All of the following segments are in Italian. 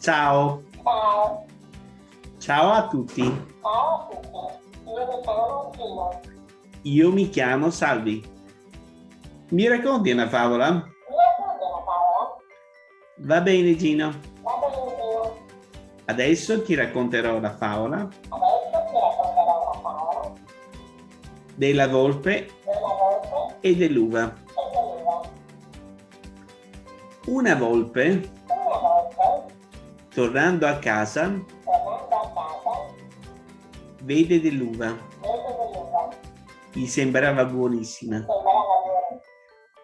Ciao. Ciao. Ciao a tutti. Ciao a tutti. Io mi chiamo Gino. Io mi chiamo Salvi. Mi racconti una favola? Mi racconti una favola? Va bene Gino. Va bene Gino. Adesso ti racconterò la favola Adesso ti racconterò una favola della volpe della volpe e dell'uva. e dell'uva. Una volpe, tornando a casa, vede dell'uva. Gli sembrava buonissima.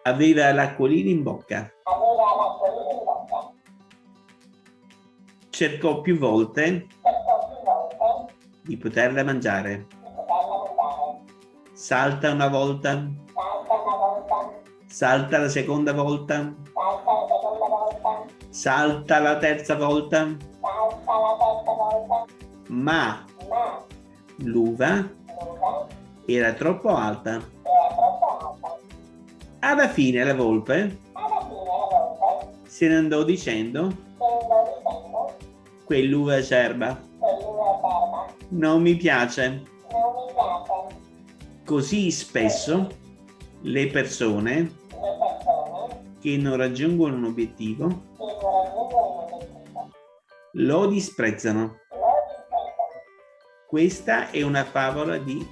Aveva l'acquolina in bocca. Cercò più volte di poterla mangiare. Salta una volta, Salta una volta, salta la seconda volta, salta la terza volta, ma l'uva era troppo alta. Alla fine la volpe se ne andò dicendo quell'uva acerba, non mi piace. Così spesso Le persone che non raggiungono un obiettivo lo disprezzano. Questa è una favola di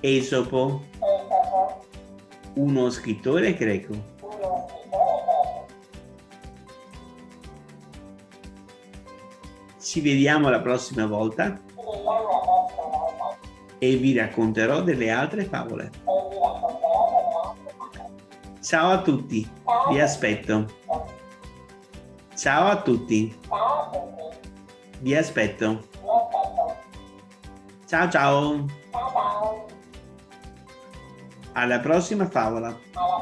Esopo, uno scrittore greco. Ci vediamo la prossima volta e vi racconterò delle altre favole. Ciao a tutti, vi aspetto. Ciao a tutti, vi aspetto. Ciao ciao. alla prossima favola. Alla